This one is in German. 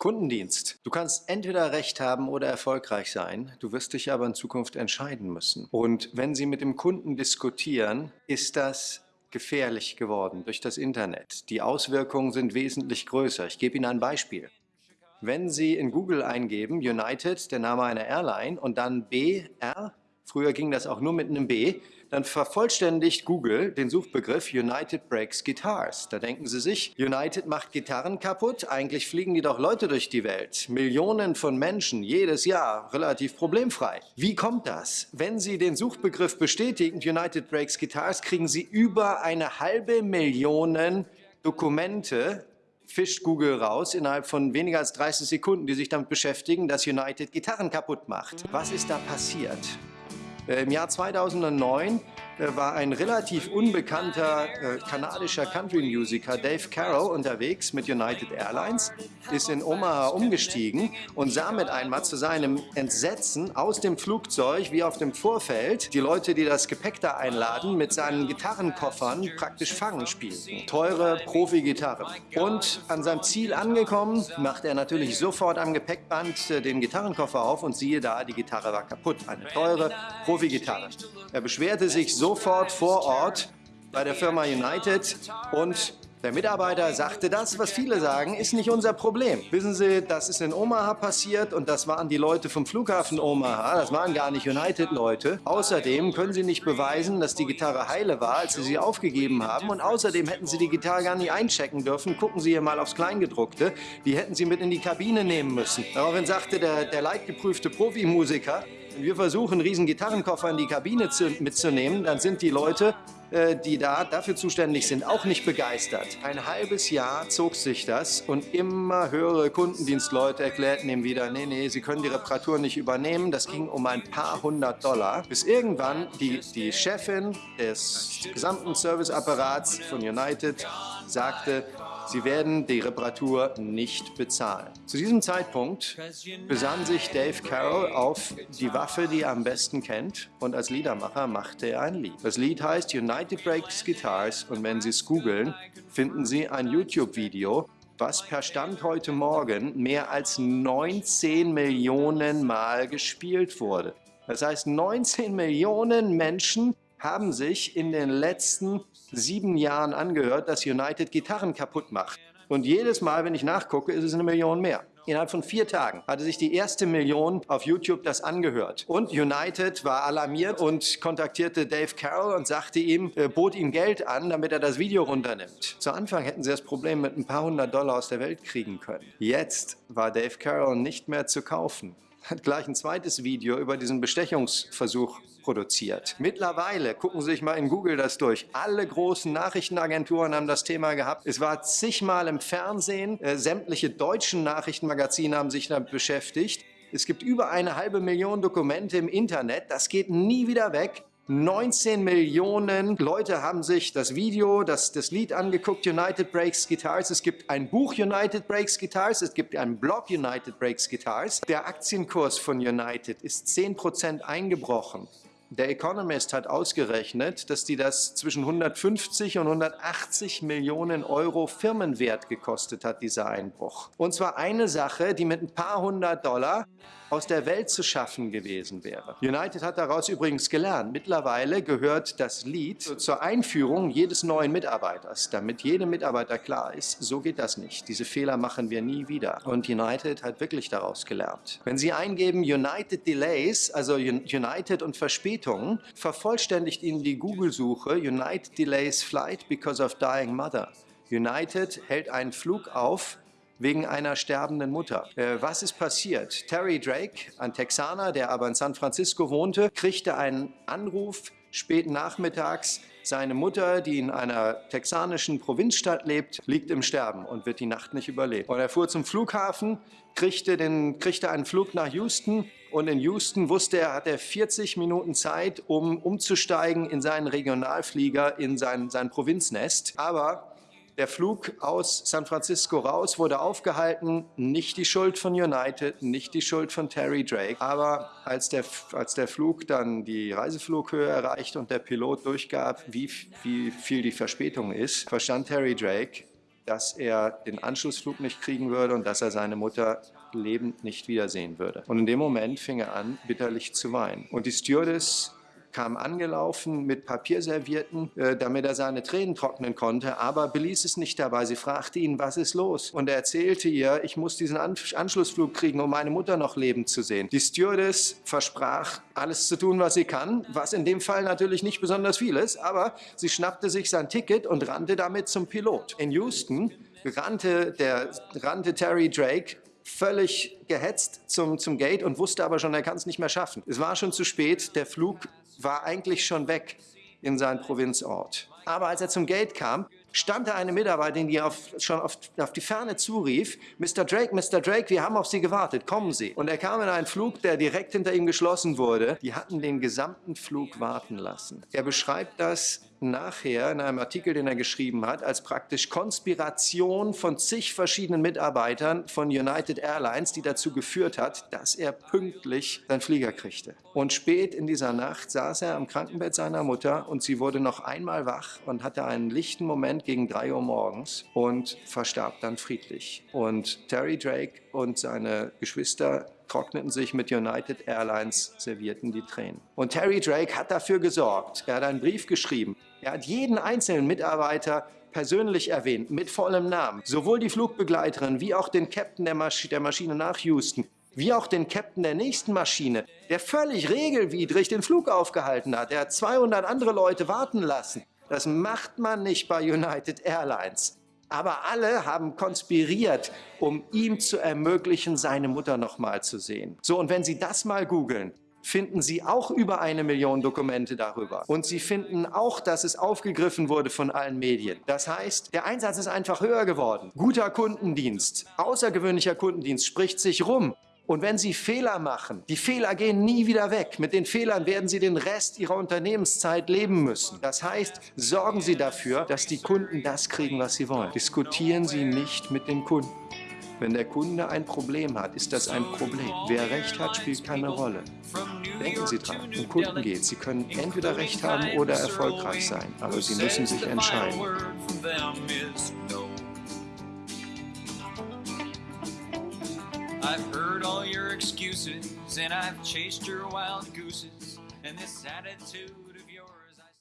Kundendienst. Du kannst entweder Recht haben oder erfolgreich sein. Du wirst dich aber in Zukunft entscheiden müssen. Und wenn Sie mit dem Kunden diskutieren, ist das gefährlich geworden durch das Internet. Die Auswirkungen sind wesentlich größer. Ich gebe Ihnen ein Beispiel. Wenn Sie in Google eingeben, United, der Name einer Airline, und dann BR, früher ging das auch nur mit einem B, dann vervollständigt Google den Suchbegriff United Breaks Guitars. Da denken sie sich, United macht Gitarren kaputt, eigentlich fliegen die doch Leute durch die Welt. Millionen von Menschen jedes Jahr, relativ problemfrei. Wie kommt das? Wenn Sie den Suchbegriff bestätigen, United Breaks Guitars, kriegen Sie über eine halbe Million Dokumente fischt Google raus innerhalb von weniger als 30 Sekunden, die sich damit beschäftigen, dass United Gitarren kaputt macht. Was ist da passiert? Äh, Im Jahr 2009 äh, war ein relativ unbekannter äh, kanadischer Country-Musiker Dave Carroll unterwegs mit United Airlines, ist in Omaha umgestiegen und sah mit einmal zu seinem Entsetzen aus dem Flugzeug wie auf dem Vorfeld die Leute, die das Gepäck da einladen, mit seinen Gitarrenkoffern praktisch Fangen spielten. Teure Profi-Gitarren. Und an seinem Ziel angekommen, macht er natürlich sofort am Gepäckband den Gitarrenkoffer auf und siehe da, die Gitarre war kaputt. Eine teure Profi-Gitarre. Er beschwerte sich so sofort vor Ort bei der Firma United und der Mitarbeiter sagte, das, was viele sagen, ist nicht unser Problem. Wissen Sie, das ist in Omaha passiert und das waren die Leute vom Flughafen Omaha, das waren gar nicht United-Leute. Außerdem können Sie nicht beweisen, dass die Gitarre heile war, als Sie sie aufgegeben haben und außerdem hätten Sie die Gitarre gar nicht einchecken dürfen. Gucken Sie hier mal aufs Kleingedruckte, die hätten Sie mit in die Kabine nehmen müssen. Daraufhin sagte der, der leidgeprüfte Profimusiker, wir versuchen, einen riesen Gitarrenkoffer in die Kabine zu, mitzunehmen, dann sind die Leute, die da dafür zuständig sind, auch nicht begeistert. Ein halbes Jahr zog sich das und immer höhere Kundendienstleute erklärten ihm wieder, nee, nee, sie können die Reparatur nicht übernehmen. Das ging um ein paar hundert Dollar, bis irgendwann die, die Chefin des gesamten Serviceapparats von United sagte, Sie werden die Reparatur nicht bezahlen. Zu diesem Zeitpunkt besann sich Dave Carroll auf die Waffe, die er am besten kennt und als Liedermacher machte er ein Lied. Das Lied heißt United Breaks Guitars und wenn Sie es googeln, finden Sie ein YouTube-Video, was per Stand heute Morgen mehr als 19 Millionen Mal gespielt wurde. Das heißt, 19 Millionen Menschen haben sich in den letzten sieben Jahren angehört, dass United Gitarren kaputt macht. Und jedes Mal, wenn ich nachgucke, ist es eine Million mehr. Innerhalb von vier Tagen hatte sich die erste Million auf YouTube das angehört. Und United war alarmiert und kontaktierte Dave Carroll und sagte ihm, äh, bot ihm Geld an, damit er das Video runternimmt. Zu Anfang hätten sie das Problem mit ein paar hundert Dollar aus der Welt kriegen können. Jetzt war Dave Carroll nicht mehr zu kaufen hat gleich ein zweites Video über diesen Bestechungsversuch produziert. Mittlerweile, gucken Sie sich mal in Google das durch, alle großen Nachrichtenagenturen haben das Thema gehabt. Es war zigmal im Fernsehen, äh, sämtliche deutschen Nachrichtenmagazine haben sich damit beschäftigt. Es gibt über eine halbe Million Dokumente im Internet, das geht nie wieder weg. 19 Millionen Leute haben sich das Video, das, das Lied angeguckt, United Breaks Guitars. Es gibt ein Buch United Breaks Guitars, es gibt einen Blog United Breaks Guitars. Der Aktienkurs von United ist 10% eingebrochen. Der Economist hat ausgerechnet, dass die das zwischen 150 und 180 Millionen Euro Firmenwert gekostet hat, dieser Einbruch. Und zwar eine Sache, die mit ein paar hundert Dollar aus der Welt zu schaffen gewesen wäre. United hat daraus übrigens gelernt. Mittlerweile gehört das Lied zur Einführung jedes neuen Mitarbeiters, damit jedem Mitarbeiter klar ist, so geht das nicht. Diese Fehler machen wir nie wieder. Und United hat wirklich daraus gelernt. Wenn Sie eingeben United Delays, also United und Verspätungen, vervollständigt Ihnen die Google-Suche United Delays Flight because of dying mother. United hält einen Flug auf, wegen einer sterbenden Mutter. Äh, was ist passiert? Terry Drake, ein Texaner, der aber in San Francisco wohnte, kriegte einen Anruf spät nachmittags. Seine Mutter, die in einer texanischen Provinzstadt lebt, liegt im Sterben und wird die Nacht nicht überleben. Und er fuhr zum Flughafen, kriegte, den, kriegte einen Flug nach Houston und in Houston wusste er, hat er 40 Minuten Zeit, um umzusteigen in seinen Regionalflieger, in sein, sein Provinznest. Aber der Flug aus San Francisco raus wurde aufgehalten, nicht die Schuld von United, nicht die Schuld von Terry Drake. Aber als der, als der Flug dann die Reiseflughöhe erreicht und der Pilot durchgab, wie, wie viel die Verspätung ist, verstand Terry Drake, dass er den Anschlussflug nicht kriegen würde und dass er seine Mutter lebend nicht wiedersehen würde. Und in dem Moment fing er an, bitterlich zu weinen. Und die Stewardess kam angelaufen mit Papierservierten, äh, damit er seine Tränen trocknen konnte, aber beließ es nicht dabei. Sie fragte ihn, was ist los? Und er erzählte ihr, ich muss diesen An Anschlussflug kriegen, um meine Mutter noch lebend zu sehen. Die Stewardess versprach, alles zu tun, was sie kann, was in dem Fall natürlich nicht besonders viel ist, aber sie schnappte sich sein Ticket und rannte damit zum Pilot. In Houston rannte, der, rannte Terry Drake völlig gehetzt zum, zum Gate und wusste aber schon, er kann es nicht mehr schaffen. Es war schon zu spät, der Flug war eigentlich schon weg in seinen Provinzort. Aber als er zum Gate kam, stand da eine Mitarbeiterin, die auf, schon auf, auf, die Ferne zurief, Mr. Drake, Mr. Drake, wir haben auf Sie gewartet, kommen Sie. Und er kam in einen Flug, der direkt hinter ihm geschlossen wurde. Die hatten den gesamten Flug warten lassen. Er beschreibt das nachher in einem Artikel, den er geschrieben hat, als praktisch Konspiration von zig verschiedenen Mitarbeitern von United Airlines, die dazu geführt hat, dass er pünktlich seinen Flieger kriegte. Und spät in dieser Nacht saß er am Krankenbett seiner Mutter und sie wurde noch einmal wach und hatte einen lichten Moment gegen drei Uhr morgens und verstarb dann friedlich. Und Terry Drake und seine Geschwister trockneten sich mit United Airlines, servierten die Tränen. Und Terry Drake hat dafür gesorgt. Er hat einen Brief geschrieben. Er hat jeden einzelnen Mitarbeiter persönlich erwähnt, mit vollem Namen. Sowohl die Flugbegleiterin wie auch den Captain der, Masch der Maschine nach Houston, wie auch den Captain der nächsten Maschine, der völlig regelwidrig den Flug aufgehalten hat. Er hat 200 andere Leute warten lassen. Das macht man nicht bei United Airlines. Aber alle haben konspiriert, um ihm zu ermöglichen, seine Mutter noch mal zu sehen. So, und wenn Sie das mal googeln, finden Sie auch über eine Million Dokumente darüber. Und Sie finden auch, dass es aufgegriffen wurde von allen Medien. Das heißt, der Einsatz ist einfach höher geworden. Guter Kundendienst, außergewöhnlicher Kundendienst spricht sich rum. Und wenn Sie Fehler machen, die Fehler gehen nie wieder weg. Mit den Fehlern werden Sie den Rest Ihrer Unternehmenszeit leben müssen. Das heißt, sorgen Sie dafür, dass die Kunden das kriegen, was sie wollen. Diskutieren Sie nicht mit den Kunden. Wenn der Kunde ein Problem hat, ist das ein Problem. Wer Recht hat, spielt keine Rolle. Denken Sie dran, um Kunden geht Sie können entweder Recht haben oder erfolgreich sein, aber Sie müssen sich entscheiden. I've heard all your excuses and I've chased your wild gooses and this attitude